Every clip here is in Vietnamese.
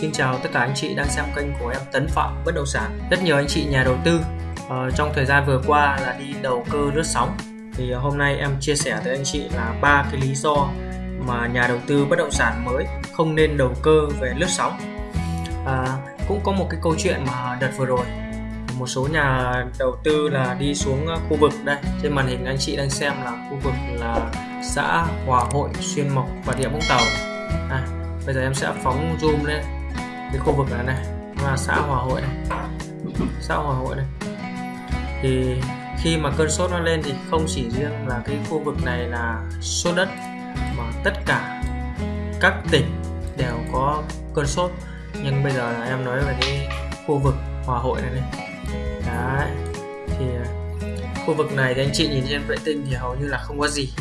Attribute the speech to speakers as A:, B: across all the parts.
A: Xin chào tất cả anh chị đang xem kênh của em Tấn Phạm Bất Động Sản. Rất nhiều anh chị nhà đầu tư uh, trong thời gian vừa qua là đi đầu cơ lướt sóng. Thì hôm nay em chia sẻ tới anh chị là ba cái lý do mà nhà đầu tư bất động sản mới không nên đầu cơ về lướt sóng. À, cũng có một cái câu chuyện mà đợt vừa rồi một số nhà đầu tư là đi xuống ờ, khu vực đây trên màn hình anh chị đang xem là khu vực là xã Hòa Hội Xuyên Mộc và Địa Vũng Tàu à, bây giờ em sẽ phóng zoom lên cái khu vực này này là xã Hòa Hội này. Xã Hòa Hội này. Thì khi mà cơn sốt nó lên thì không chỉ riêng là cái khu vực này là sốt đất, mà tất cả các tỉnh đều có cơn sốt. Nhưng bây giờ là em nói về cái khu vực Hòa Hội này này. Đấy, thì khu vực này thì anh chị nhìn trên vệ tinh thì hầu như là không có gì.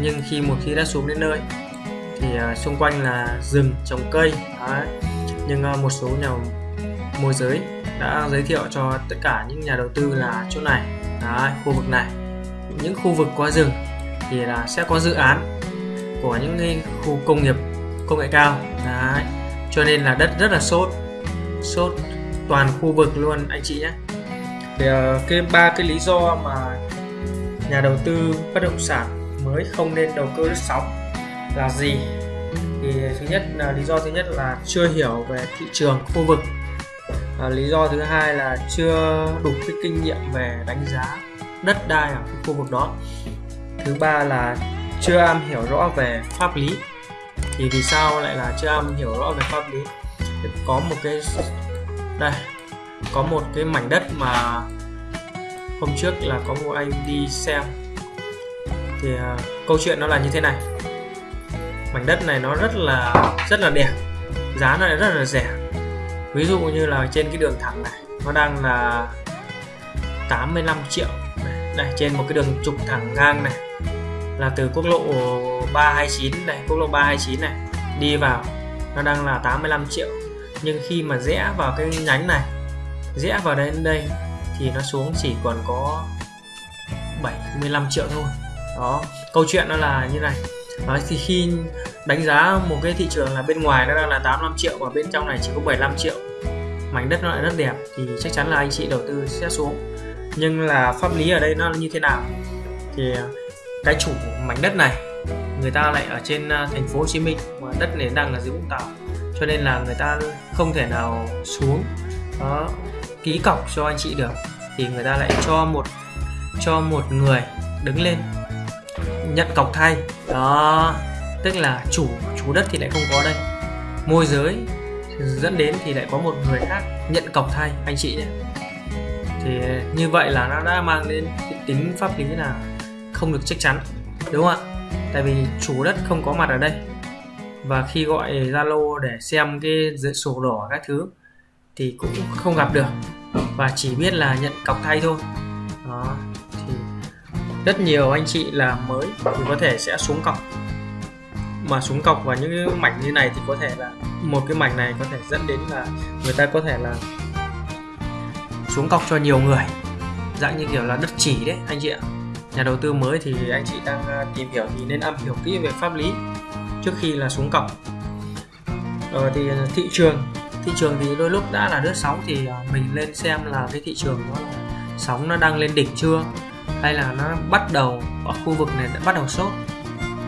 A: Nhưng khi một khi đã xuống đến nơi thì uh, xung quanh là rừng trồng cây đấy. nhưng uh, một số nhà môi giới đã giới thiệu cho tất cả những nhà đầu tư là chỗ này đấy, khu vực này những khu vực có rừng thì là sẽ có dự án của những cái khu công nghiệp công nghệ cao đấy. cho nên là đất rất là sốt sốt toàn khu vực luôn anh chị nhé thì uh, cái ba cái lý do mà nhà đầu tư bất động sản mới không nên đầu cơ lướt sóng là gì? Thì thứ nhất là lý do thứ nhất là chưa hiểu về thị trường khu vực. À, lý do thứ hai là chưa đủ cái kinh nghiệm về đánh giá đất đai ở khu vực đó. Thứ ba là chưa am hiểu rõ về pháp lý. Thì vì sao lại là chưa am hiểu rõ về pháp lý? Có một cái đây có một cái mảnh đất mà hôm trước là có một anh đi xem. Thì uh, câu chuyện nó là như thế này mảnh đất này nó rất là rất là đẹp. Giá nó lại rất là rẻ. Ví dụ như là trên cái đường thẳng này, nó đang là 85 triệu. Đây trên một cái đường trục thẳng ngang này, là từ quốc lộ 329 này, quốc lộ 329 này, đi vào, nó đang là 85 triệu. Nhưng khi mà rẽ vào cái nhánh này, rẽ vào đến đây, thì nó xuống chỉ còn có 75 triệu thôi. Đó, câu chuyện nó là như này đó, thì khi đánh giá một cái thị trường là bên ngoài nó đang là 85 triệu và bên trong này chỉ có 75 triệu mảnh đất nó lại rất đẹp thì chắc chắn là anh chị đầu tư sẽ xuống. Nhưng là pháp lý ở đây nó như thế nào? Thì à, cái chủ mảnh đất này người ta lại ở trên à, thành phố Hồ Chí Minh và đất này đang là dưới Vũng Tàu cho nên là người ta không thể nào xuống đó ký cọc cho anh chị được. Thì người ta lại cho một cho một người đứng lên nhận cọc thay. Đó, tức là chủ chủ đất thì lại không có đây. Môi giới dẫn đến thì lại có một người khác nhận cọc thay, anh chị nhé. Thì như vậy là nó đã mang đến cái tính pháp lý là không được chắc chắn, đúng không ạ? Tại vì chủ đất không có mặt ở đây. Và khi gọi Zalo để xem cái sổ đỏ các thứ thì cũng không gặp được. Và chỉ biết là nhận cọc thay thôi. Đó rất nhiều anh chị là mới thì có thể sẽ xuống cọc. Mà xuống cọc vào những cái mảnh như này thì có thể là, một cái mảnh này có thể dẫn đến là người ta có thể là xuống cọc cho nhiều người. Dạng như kiểu là đất chỉ đấy, anh chị ạ. Nhà đầu tư mới thì anh chị đang à, tìm hiểu thì nên am hiểu kỹ về pháp lý trước khi là xuống cọc. Rồi thì thị trường thị trường thì đôi lúc đã là đứa sóng thì à, mình lên xem là cái thị trường nó sóng nó đang lên đỉnh chưa? Hay là nó bắt đầu ở khu vực này đã bắt đầu sốt.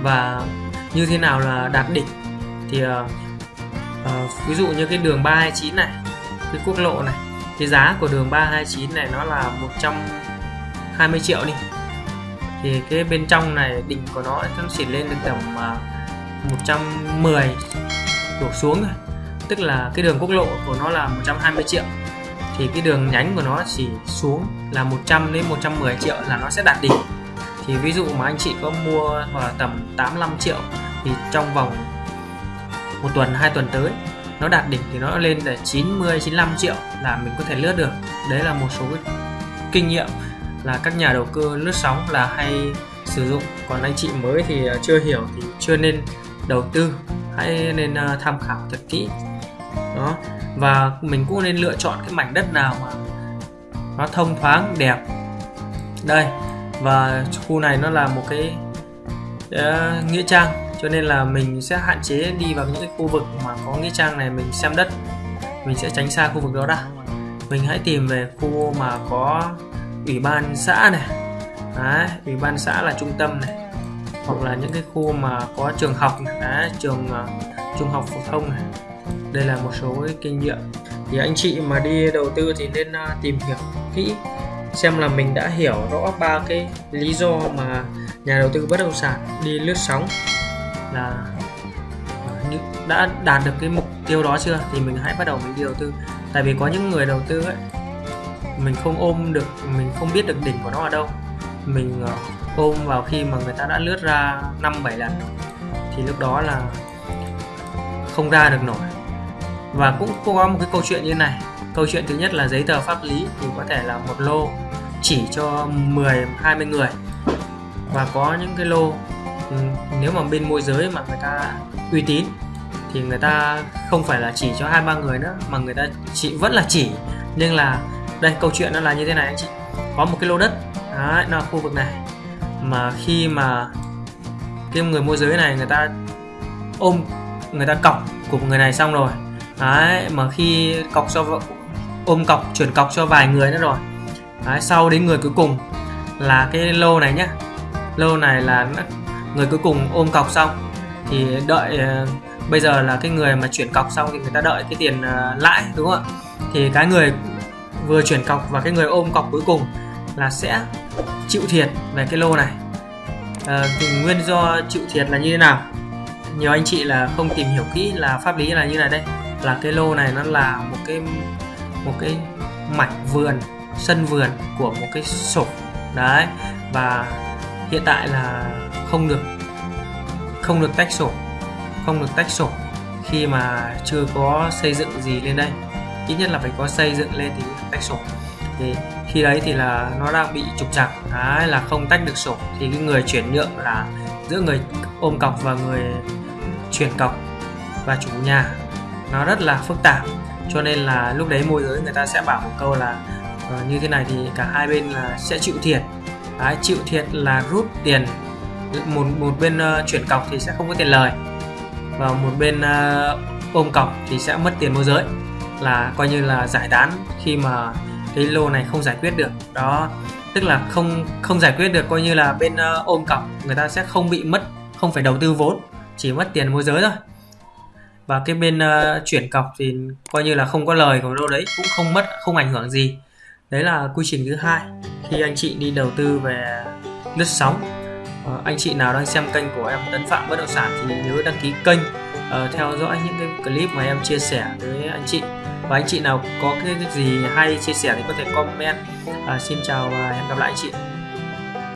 A: Và như thế nào là đạt đỉnh thì uh, uh, ví dụ như cái đường 329 này cái quốc lộ này cái giá của đường 329 này nó là 120 triệu đi. Thì cái bên trong này đỉnh của nó nó chỉ lên được tầm ờ, uh, 110 đổ xuống rồi tức là cái đường quốc lộ của nó là 120 triệu thì cái đường nhánh của nó chỉ xuống là 100 đến 110 triệu là nó sẽ đạt đỉnh. Thì ví dụ mà anh chị có mua vào tầm 85 triệu thì trong vòng một tuần, hai tuần tới nó đạt đỉnh thì nó lên là 90 95 triệu là mình có thể lướt được. Đấy là một số cái kinh nghiệm là các nhà đầu cơ lướt sóng là hay sử dụng. Còn anh chị mới thì chưa hiểu thì chưa nên đầu tư, hãy nên ờ, tham khảo thật kỹ đó. Và mình cũng nên lựa chọn cái mảnh đất nào mà nó thông thoáng đẹp. Đây. Và khu này nó là một cái uh, nghĩa trang. Cho nên là mình sẽ hạn chế đi vào những cái khu vực mà có nghĩa trang này mình xem đất. Mình sẽ tránh xa khu vực đó ra mình hãy tìm về khu mà có ủy ban xã này. Đấy, ủy ban xã là trung tâm này. Hoặc là những cái khu mà có trường học này, Đấy, trường uh, trung học phổ thông này đây là một số cái kinh nghiệm. Thì anh chị mà đi đầu tư thì nên à, tìm hiểu kỹ, xem là mình đã hiểu rõ ba cái lý do mà nhà đầu tư bất động sản đi lướt sóng là đã đạt được cái mục tiêu đó chưa? Thì mình hãy bắt đầu mình đi đầu tư. Tại vì có những người đầu tư ấy, mình không ôm được, mình không biết được đỉnh của nó ở đâu. Mình à, ôm vào khi mà người ta đã lướt ra năm, bảy lần thì lúc đó là không ra được nổi và cũng có một cái câu chuyện như này. Câu chuyện thứ nhất là giấy tờ pháp lý thì có thể là một lô chỉ cho 10 20 người. Và có những cái lô nếu mà bên môi giới mà người ta uy tín thì người ta không phải là chỉ cho hai ba người nữa mà người ta chỉ vẫn là chỉ. Nhưng là đây câu chuyện nó là như thế này anh chị. Có một cái lô đất đấy, nó là khu vực này. Mà khi mà cái người môi giới này người ta ôm người ta cọc của người này xong rồi đấy mà khi cọc cho ôm cọc chuyển cọc cho vài người nữa rồi. Đấy, sau đến người cuối cùng là cái lô này nhá. Lô này là người cuối cùng ôm cọc xong thì đợi ờ, bây giờ là cái người mà chuyển cọc xong thì người ta đợi cái tiền ờ, lãi đúng không ạ? Thì cái người vừa chuyển cọc và cái người ôm cọc cuối cùng là sẽ chịu thiệt về cái lô này. À, thì nguyên do chịu thiệt là như thế nào? Nhiều anh chị là không tìm hiểu kỹ là pháp lý là như này đây là cái lô này nó là một cái một cái mảnh vườn, sân vườn của một cái sổ. Đấy, và hiện tại là không được không được tách sổ, không được tách sổ khi mà chưa có xây dựng gì lên đây. Ít nhất là phải có xây dựng lên thì tách sổ. Thì khi đấy thì là nó đang bị trục trặc. Đấy, là không tách được sổ. Thì cái người chuyển nhượng là giữa người ôm cọc và người chuyển cọc và chủ nhà nó rất là phức tạp cho nên là lúc đấy môi giới người ta sẽ bảo một câu là uh, như thế này thì cả hai bên là sẽ chịu thiệt. Đấy, chịu thiệt là rút tiền một một bên uh, chuyển cọc thì sẽ không có tiền lời và một bên uh, ôm cọc thì sẽ mất tiền môi giới. Là coi như là giải tán khi mà cái lô này không giải quyết được. Đó tức là không không giải quyết được coi như là bên uh, ôm cọc người ta sẽ không bị mất không phải đầu tư vốn chỉ mất tiền môi giới thôi và cái bên uh, chuyển cọc thì coi như là không có lời của đâu đấy cũng không mất không ảnh hưởng gì. Đấy là quy trình thứ hai. Khi anh chị đi đầu tư về lướt sóng uh, anh chị nào đang xem kênh của em tấn phạm bất động sản thì nhớ đăng ký kênh uh, theo dõi những cái clip mà em chia sẻ với anh chị. Và anh chị nào có cái, gì hay chia sẻ thì có thể comment. Uh, xin chào và hẹn gặp lại anh chị.